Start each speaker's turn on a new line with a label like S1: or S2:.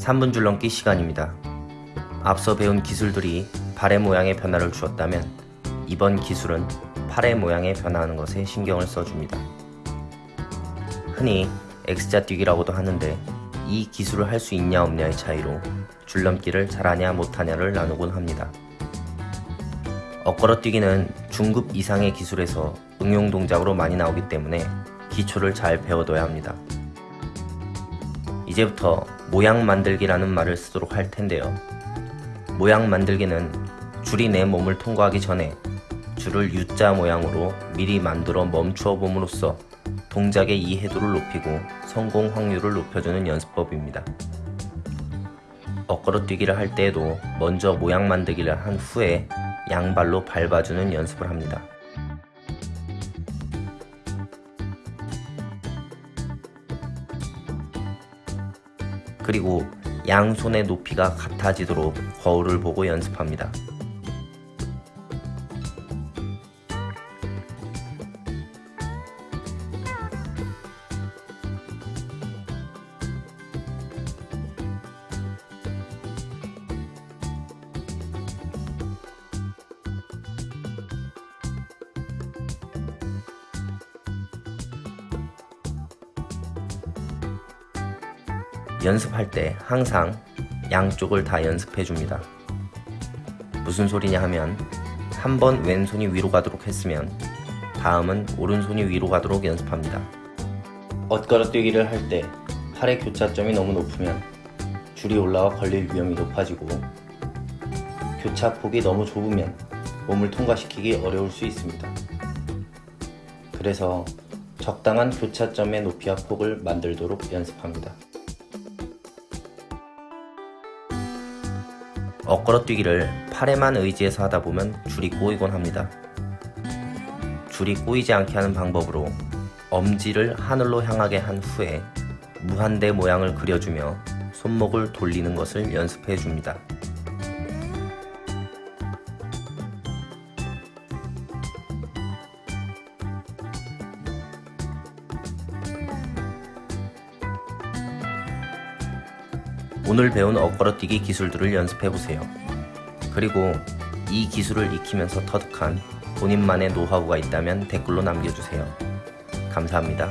S1: 3분 줄 넘기 시간입니다. 앞서 배운 기술들이 발의 모양의 변화를 주었다면 이번 기술은 팔의 모양에 변화하는 것에 신경을 써줍니다. 흔히 X자 뛰기라고도 하는데 이 기술을 할 수 있냐 없냐의 차이로 줄넘기를 잘하냐 못하냐를 나누곤 합니다. 엇걸어 뛰기는 중급 이상의 기술에서 응용 동작으로 많이 나오기 때문에 기초를 잘 배워둬야 합니다. 이제부터 모양 만들기라는 말을 쓰도록 할 텐데요. 모양 만들기는 줄이 내 몸을 통과하기 전에 줄을 U자 모양으로 미리 만들어 멈추어 봄으로써 동작의 이해도를 높이고 성공 확률을 높여주는 연습법입니다. 엇걸어 뛰기를 할 때에도 먼저 모양 만들기를 한 후에 양발로 밟아주는 연습을 합니다. 그리고 양손의 높이가 같아지도록 거울을 보고 연습합니다. 연습할 때 항상 양쪽을 다 연습해 줍니다. 무슨 소리냐 하면 한 번 왼손이 위로 가도록 했으면 다음은 오른손이 위로 가도록 연습합니다. 엇걸어 뛰기를 할 때 팔의 교차점이 너무 높으면 줄이 올라와 걸릴 위험이 높아지고 교차폭이 너무 좁으면 몸을 통과시키기 어려울 수 있습니다. 그래서 적당한 교차점의 높이와 폭을 만들도록 연습합니다. 엇걸어 뛰기를 팔에만 의지해서 하다 보면 줄이 꼬이곤 합니다. 줄이 꼬이지 않게 하는 방법으로 엄지를 하늘로 향하게 한 후에 무한대 모양을 그려주며 손목을 돌리는 것을 연습해 줍니다. 오늘 배운 엇걸어뛰기 기술들을 연습해보세요. 그리고 이 기술을 익히면서 터득한 본인만의 노하우가 있다면 댓글로 남겨주세요. 감사합니다.